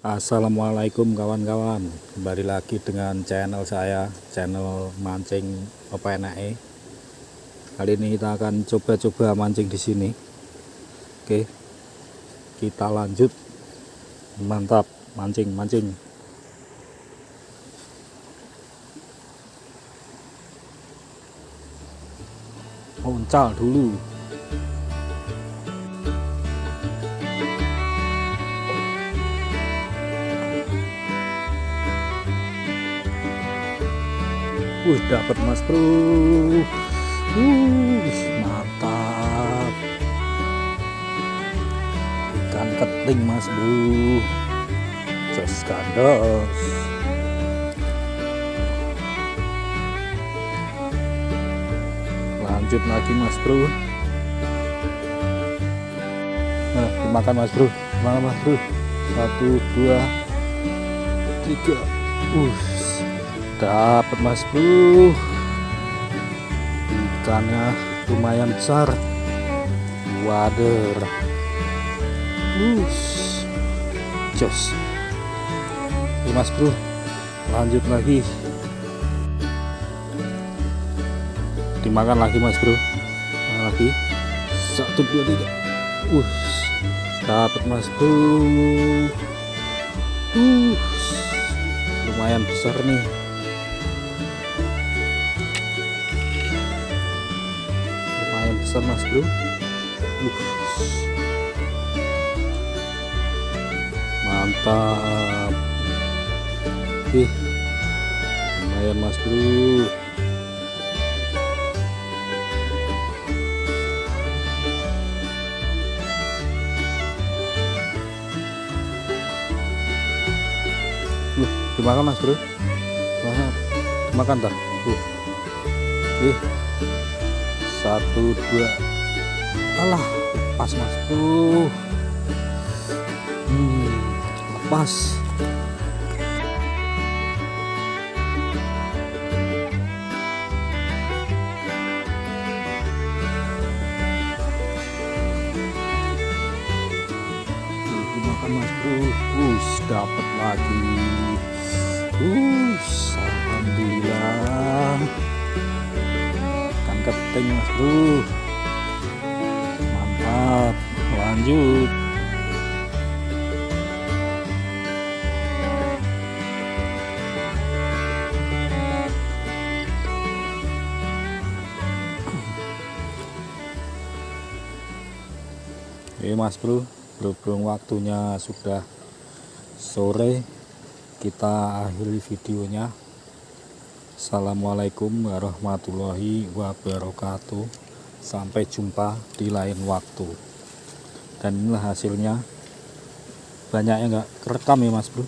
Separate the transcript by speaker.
Speaker 1: Assalamualaikum kawan-kawan. Kembali lagi dengan channel saya channel mancing OPNAE kali ini kita akan coba-coba mancing di sini. Oke kita lanjut. Mantap mancing mancing. Uncal dulu Wih dapat mas bro. Uh, mantap. Ikan keting mas bro. Jos kandos lanjut lagi mas bro. Nah dimakan mas bro. Dimakan mas bro? Satu dua tiga. Uh dapat mas bro. Ikannya lumayan besar. Wader. Us jos. Ini mas bro. Lanjut lagi. Dimakan lagi mas bro. Makan lagi. Satu dua tiga. Us dapat mas bro. Uh lumayan besar nih besar mas bro. Uh. mantap. Ih lumayan mas bro. Uh, dimakan mas bro? Makan, dimakan tak uh. ih satu dua. Alah lepas mas tuh hmm, lepas. Mas bro. Us dapat lagi keting mas bro. Mantap. Lanjut. Oke mas bro. Berhubung waktunya sudah sore kita akhiri videonya Assalamualaikum warahmatullahi wabarakatuh. Sampai jumpa di lain waktu. Dan inilah hasilnya. Banyak yang enggak kerekam ya mas bro